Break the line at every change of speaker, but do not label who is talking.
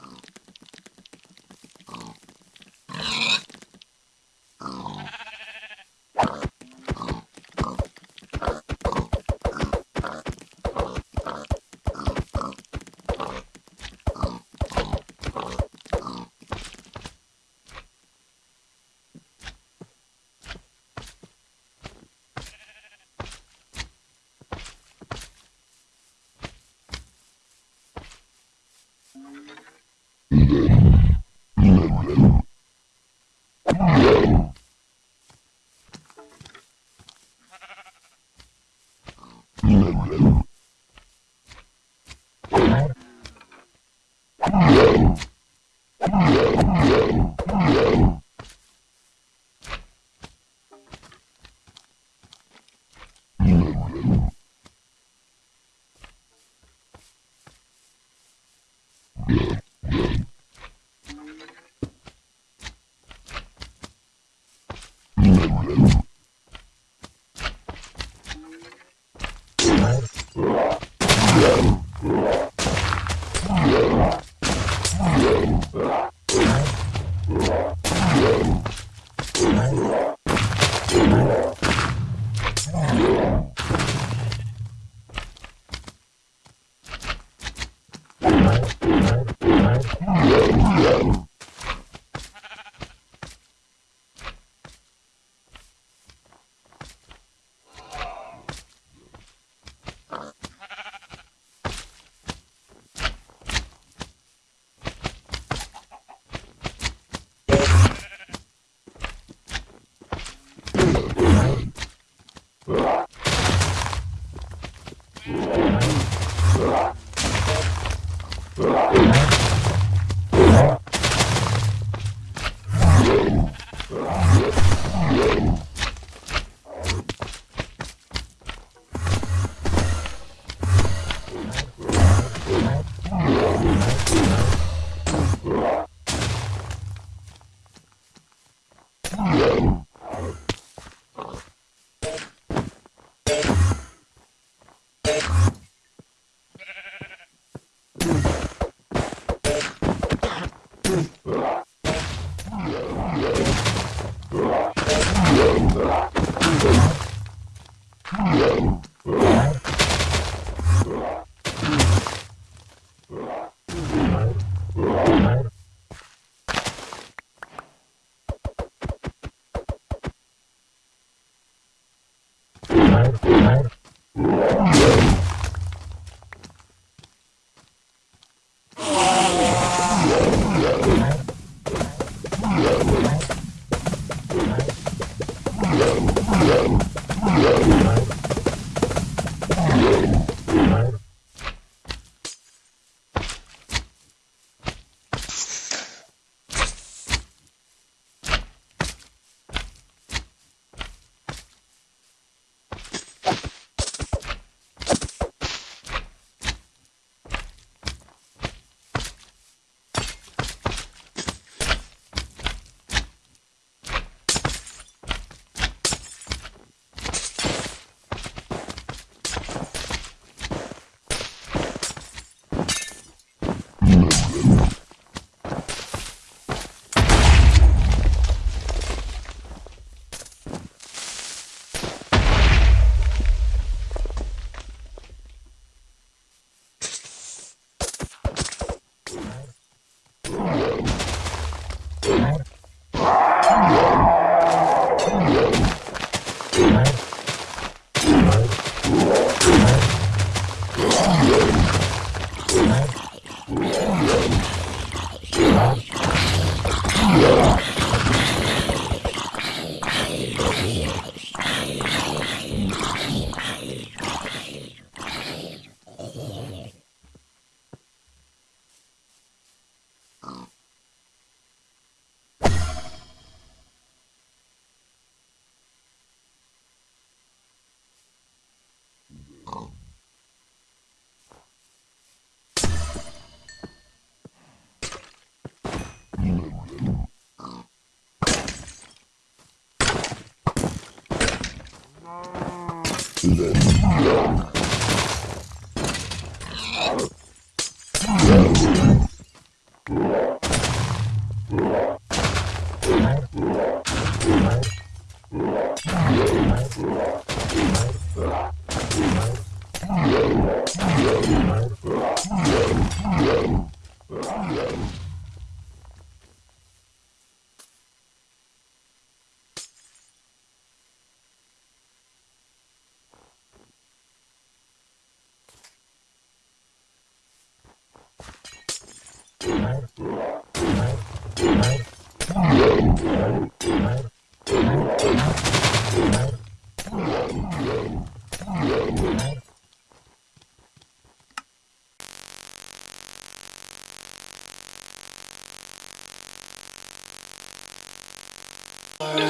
Oh.
Yeah. Yeah.
Mm-hmm. Let's go. Bye.